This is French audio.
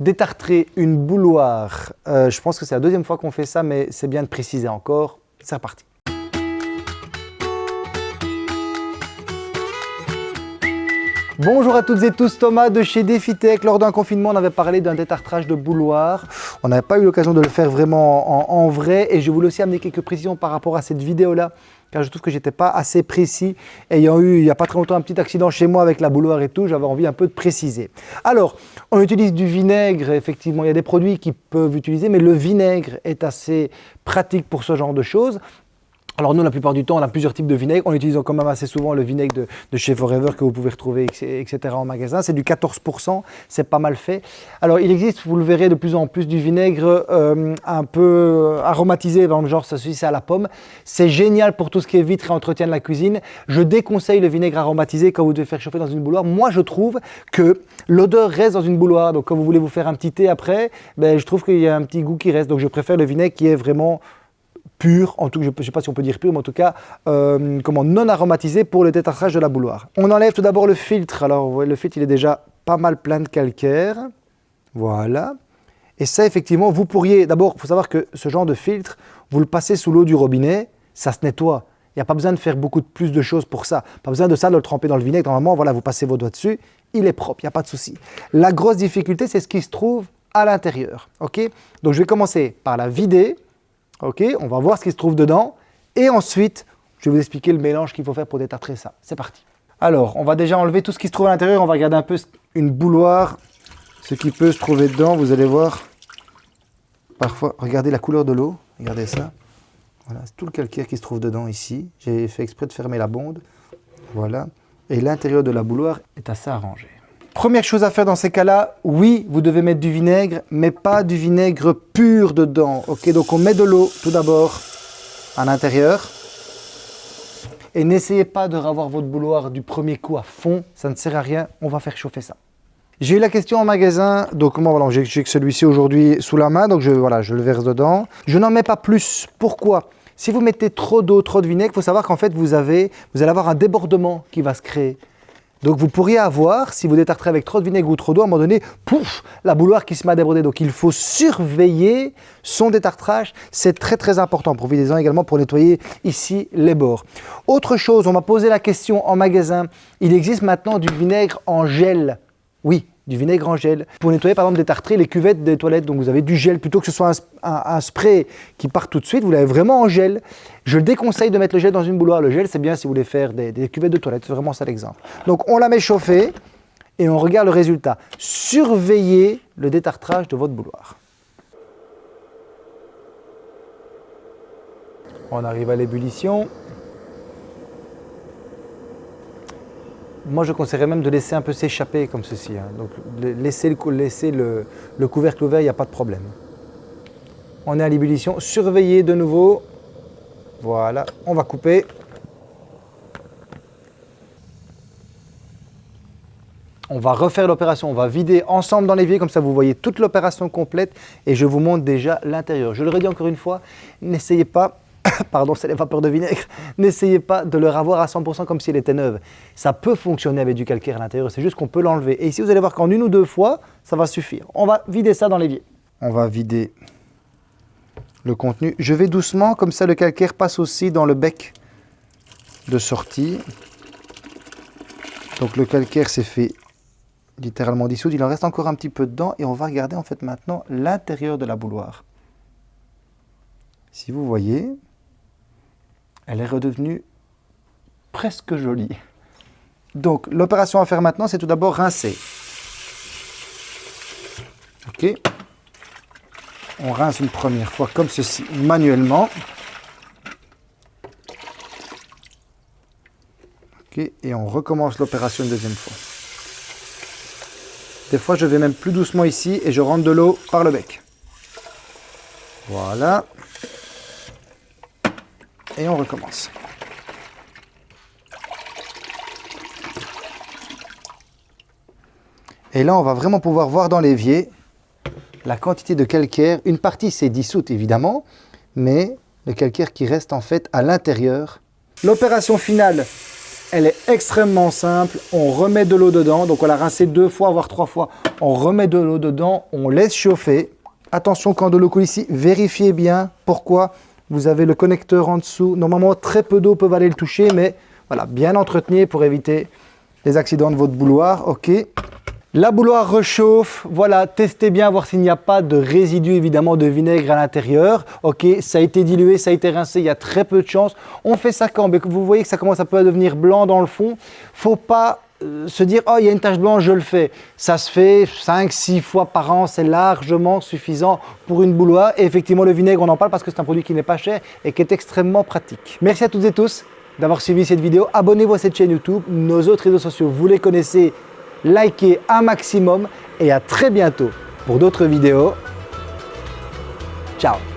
détartrer une bouloire. Euh, je pense que c'est la deuxième fois qu'on fait ça, mais c'est bien de préciser encore. C'est reparti. Bonjour à toutes et tous, Thomas de chez DefiTech. Lors d'un confinement, on avait parlé d'un détartrage de bouloir. On n'avait pas eu l'occasion de le faire vraiment en, vrai et je voulais aussi amener quelques précisions par rapport à cette vidéo-là car je trouve que j'étais pas assez précis. Ayant eu il n'y a pas très longtemps un petit accident chez moi avec la bouloire et tout, j'avais envie un peu de préciser. Alors, on utilise du vinaigre, effectivement, il y a des produits qui peuvent utiliser, mais le vinaigre est assez pratique pour ce genre de choses. Alors nous, la plupart du temps, on a plusieurs types de vinaigre. On utilise quand même assez souvent le vinaigre de, chez Forever que vous pouvez retrouver, etc. en magasin. C'est du 14%, c'est pas mal fait. Alors il existe, vous le verrez de plus en plus, du vinaigre euh, un peu aromatisé, dans le genre celui c'est à la pomme. C'est génial pour tout ce qui est vitre et entretien de la cuisine. Je déconseille le vinaigre aromatisé quand vous devez faire chauffer dans une bouloire. Moi, je trouve que l'odeur reste dans une bouloire. Donc quand vous voulez vous faire un petit thé après, ben, je trouve qu'il y a un petit goût qui reste. Donc je préfère le vinaigre qui est vraiment pur, en tout je ne sais pas si on peut dire pur, mais en tout cas euh, comment, non aromatisé pour le détartrage de la bouloire. On enlève tout d'abord le filtre. Alors vous voyez, le filtre il est déjà pas mal plein de calcaire. Voilà. Et ça effectivement, vous pourriez, d'abord il faut savoir que ce genre de filtre, vous le passez sous l'eau du robinet, ça se nettoie. Il n'y a pas besoin de faire beaucoup de plus de choses pour ça. Pas besoin de ça, de le tremper dans le vinaigre. Normalement, voilà, vous passez vos doigts dessus, il est propre, il n'y a pas de souci. La grosse difficulté, c'est ce qui se trouve à l'intérieur. ok? Donc je vais commencer par la vider. Ok, on va voir ce qui se trouve dedans. Et ensuite, je vais vous expliquer le mélange qu'il faut faire pour détartrer ça. C'est parti. Alors, on va déjà enlever tout ce qui se trouve à l'intérieur. On va regarder un peu une bouloire, ce qui peut se trouver dedans. Vous allez voir, parfois, regardez la couleur de l'eau. Regardez ça. Voilà, c'est tout le calcaire qui se trouve dedans ici. J'ai fait exprès de fermer la bonde. Voilà. Et l'intérieur de la bouloire est assez arrangé. Première chose à faire dans ces cas-là, oui, vous devez mettre du vinaigre, mais pas du vinaigre pur dedans. Ok, donc on met de l'eau tout d'abord à l'intérieur. Et n'essayez pas de revoir votre bouloir du premier coup à fond, ça ne sert à rien, on va faire chauffer ça. J'ai eu la question en magasin, donc moi voilà, j'ai que celui-ci aujourd'hui sous la main, donc je, voilà, je le verse dedans. Je n'en mets pas plus, pourquoi? Si vous mettez trop d'eau, trop de vinaigre, il faut savoir qu'en fait vous, avez, vous allez avoir un débordement qui va se créer. Donc vous pourriez avoir, si vous détartrez avec trop de vinaigre ou trop d'eau, à un moment donné, pouf, la bouloire qui se met à. Donc il faut surveiller son détartrage, c'est très très important. Profitez-en également pour nettoyer ici les bords. Autre chose, on m'a posé la question en magasin, il existe maintenant du vinaigre en gel. Oui, du vinaigre en gel. Pour nettoyer par exemple détartrer les cuvettes des toilettes, donc vous avez du gel, plutôt que ce soit un, spray qui part tout de suite, vous l'avez vraiment en gel. Je déconseille de mettre le gel dans une bouloire. Le gel, c'est bien si vous voulez faire des, des cuvettes de toilettes, c'est vraiment ça l'exemple. Donc on la met chauffer et on regarde le résultat. Surveillez le détartrage de votre bouloir. On arrive à l'ébullition. Moi, je conseillerais même de laisser un peu s'échapper comme ceci. Hein. Donc, laisser, le, le, couvercle ouvert, il n'y a pas de problème. On est à l'ébullition. Surveillez de nouveau. Voilà, on va couper. On va refaire l'opération, on va vider ensemble dans l'évier, comme ça vous voyez toute l'opération complète et je vous montre déjà l'intérieur. Je le redis encore une fois, n'essayez pas pardon, c'est les vapeurs de vinaigre, n'essayez pas de le ravoir à 100% comme si elle était neuve. Ça peut fonctionner avec du calcaire à l'intérieur, c'est juste qu'on peut l'enlever. Et ici, vous allez voir qu'en une ou deux fois, ça va suffire. On va vider ça dans l'évier. On va vider le contenu. Je vais doucement, comme ça le calcaire passe aussi dans le bec de sortie. Donc le calcaire s'est fait littéralement dissoudre. Il en reste encore un petit peu dedans et on va regarder en fait maintenant l'intérieur de la bouloire. Si vous voyez, elle est redevenue presque jolie. Donc, l'opération à faire maintenant, c'est tout d'abord rincer. Ok On rince une première fois comme ceci, manuellement. Ok Et on recommence l'opération une deuxième fois. Des fois, je vais même plus doucement ici et je rentre de l'eau par le bec. Voilà et on recommence. Et là, on va vraiment pouvoir voir dans l'évier la quantité de calcaire. Une partie s'est dissoute évidemment, mais le calcaire qui reste en fait à l'intérieur. L'opération finale, elle est extrêmement simple. On remet de l'eau dedans, donc on l'a rincé deux fois, voire trois fois. On remet de l'eau dedans, on laisse chauffer. Attention quand de l'eau coule ici, vérifiez bien. Pourquoi Vous avez le connecteur en dessous. Normalement, très peu d'eau peuvent aller le toucher, mais voilà, bien entretenu pour éviter les accidents de votre bouloir. Ok. La bouloire rechauffe, voilà, testez bien, voir s'il n'y a pas de résidus évidemment de vinaigre à l'intérieur. Ok, ça a été dilué, ça a été rincé, il y a très peu de chance. On fait ça quand? Vous voyez que ça commence à peu à devenir blanc dans le fond. Faut pas se dire « Oh, il y a une tache blanche, je le fais ». Ça se fait 5-6 fois par an, c'est largement suffisant pour une bouloire. Et effectivement, le vinaigre, on en parle parce que c'est un produit qui n'est pas cher et qui est extrêmement pratique. Merci à toutes et tous d'avoir suivi cette vidéo. Abonnez-vous à cette chaîne YouTube. Nos autres réseaux sociaux, vous les connaissez likez un maximum et à très bientôt pour d'autres vidéos. Ciao